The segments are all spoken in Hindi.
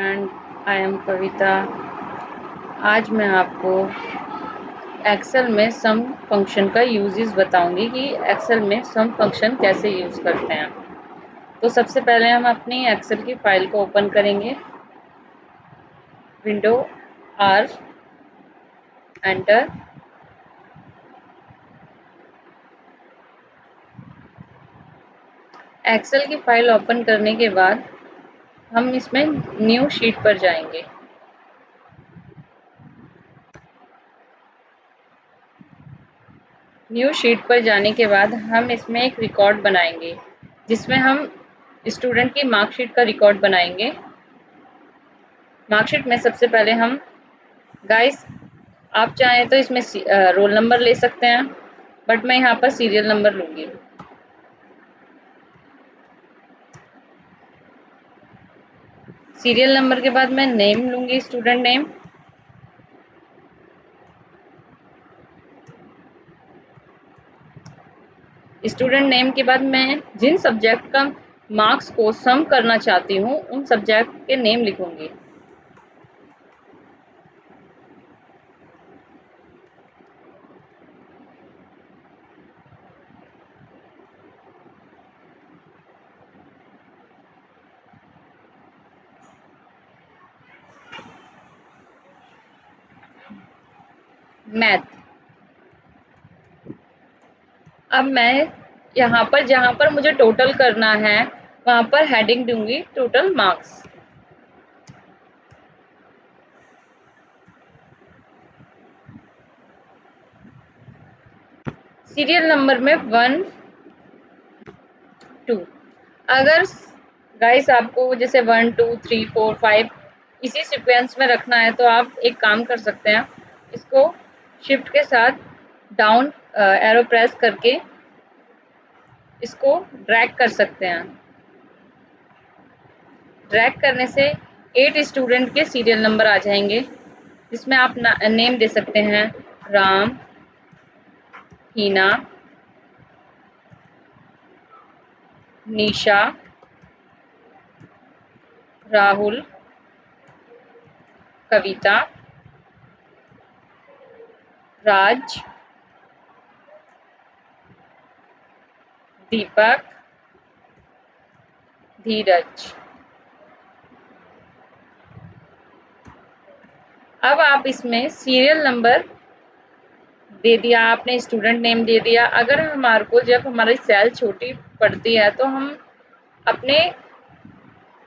एंड आई एम कविता आज मैं आपको एक्सेल में सम फ़ंक्शन का यूजेस बताऊँगी कि एक्सेल में सम फ़ंक्शन कैसे यूज़ करते हैं। तो सबसे पहले हम अपनी एक्सेल की फ़ाइल को ओपन करेंगे। विंडो आर एंटर एक्सेल की फ़ाइल ओपन करने के बाद हम इसमें न्यू शीट पर जाएँगे। न्यू शीट पर जाने के बाद हम इसमें एक रिकॉर्ड बनाएँगे, जिसमें हम स्टूडेंट की मार्कशीट का रिकॉर्ड बनाएँगे। मार्कशीट में सबसे पहले हम गाइस आप चाहें तो इसमें रोल नंबर ले सकते हैं बट मैं यहाँ पर सीरियल नंबर लूँगी। सीरियल नंबर के बाद मैं नेम लूँगी स्टूडेंट नेम। स्टूडेंट नेम के बाद मैं जिन सब्जेक्ट का मार्क्स को सम करना चाहती हूँ, उन सब्जेक्ट के नेम लिखूँगी। मैथ। अब मैं यहाँ पर, जहाँ पर मुझे टोटल करना है, वहाँ पर हेडिंग दूँगी टोटल मार्क्स सीरियल नंबर में वन टू अगर गाइस आपको जैसे one two three four five इसी सिक्वेंस में रखना है तो आप एक काम कर सकते हैं, इसको शिफ्ट के साथ डाउन एरो प्रेस करके इसको ड्रैग कर सकते हैं। ड्रैग करने से एट स्टूडेंट के सीरियल नंबर आ जाएँगे, जिसमें आप नेम दे सकते हैं। राम, हीना, निशा, राहुल, कविता राज दीपक धीरज। अब आप इसमें सीरियल नंबर दे दिया आपने स्टूडेंट नेम दे दिया। अगर हमारे को जब हमारी सेल छोटी पड़ती है तो हम अपने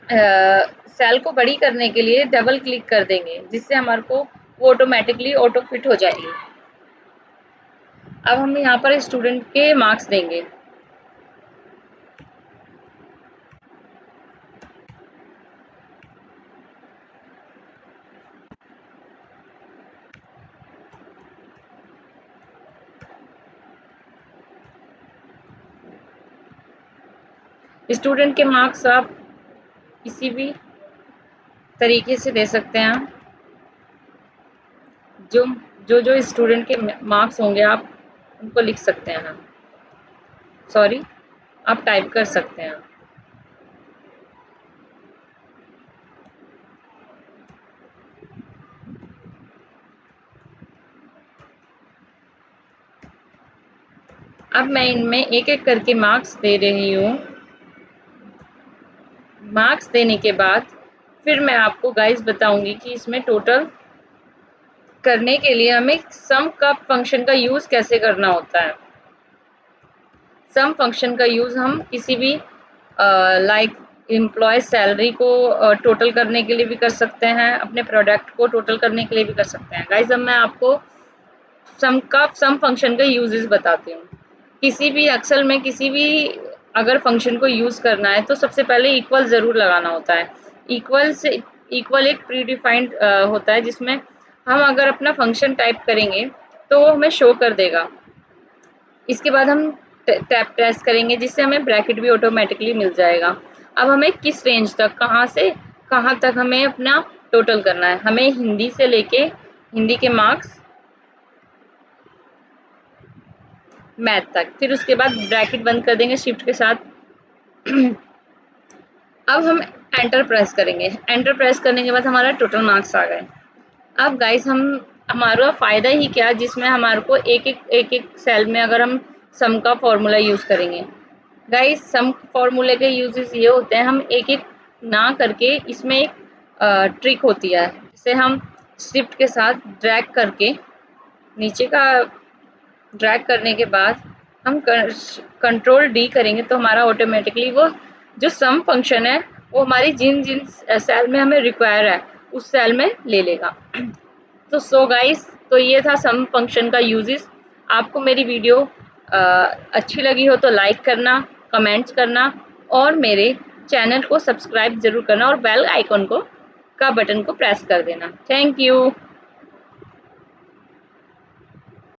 आ, सेल को बड़ी करने के लिए डबल क्लिक कर देंगे जिससे हमारे को वो ऑटोमेटिकली ऑटो फिट हो जाएगी। अब हम यहाँ पर स्टूडेंट के मार्क्स देंगे। स्टूडेंट के मार्क्स आप किसी भी तरीके से दे सकते हैं। जो जो जो स्टूडेंट के मार्क्स होंगे आप उनको लिख सकते हैं हम सॉरी आप टाइप कर सकते हैं। अब मैं इनमें एक एक करके मार्क्स दे रही हूँ। मार्क्स देने के बाद फिर मैं आपको गाइस बताऊँगी कि इसमें टोटल करने के लिए हमें सम का फ़ंक्शन का यूज़ कैसे करना होता है? सम फ़ंक्शन का यूज़ हम किसी भी लाइक एम्प्लॉय सैलरी को टोटल uh, करने के लिए भी कर सकते हैं अपने प्रोडक्ट को टोटल करने के लिए भी कर सकते हैं। गाइस अब मैं आपको सम का सम फ़ंक्शन का यूजेस बताती हूँ। किसी भी अक्सर में किसी भी अगर फ़ंक्शन को यूज़ करना है तो सबसे पहले इक्वल ज़रूर लगाना होता है। इक्वल से इक्वल एक प्री डिफाइंड होता है जिसमें हम अगर अपना फ़ंक्शन टाइप करेंगे तो वो हमें शो कर देगा। इसके बाद हम टैप प्रेस करेंगे, जिससे हमें ब्रैकेट भी ऑटोमेटिकली मिल जाएगा। अब हमें किस रेंज तक, कहाँ से, कहाँ तक हमें अपना टोटल करना है? हमें हिंदी से लेके, हिंदी के मार्क्स मैथ तक। फिर उसके बाद ब्रैकेट बंद कर देंगे शिफ्ट के साथ। अब हम एंटर प्रेस करेंगे। एंटर प्रेस करने के बाद हमारा टोटल मार्क्स आ गए। अब गाइस हम, हमारा फ़ायदा ही क्या, जिसमें हमारे को एक एक एक एक सेल में अगर हम सम का फॉर्मूला यूज़ करेंगे। गाइस सम फॉर्मूले के यूजेस ये होते हैं, हम एक एक ना करके इसमें एक ट्रिक होती है। जिसे हम शिफ्ट के साथ ड्रैग करके, नीचे का ड्रैग करने के बाद हम कंट्रोल डी करेंगे तो हमारा ऑटोमेटिकली वो जो सम फ़ंक्शन है, वो हमारी जिन जिन सेल में हमें रिक्वायर है उस सेल में ले लेगा। तो सो गाइस तो ये था सम फ़ंक्शन का यूजेस आपको मेरी वीडियो आ, अच्छी लगी हो तो लाइक करना कमेंट्स करना और मेरे चैनल को सब्सक्राइब ज़रूर करना और बेल आइकॉन को का बटन को प्रेस कर देना। Thank you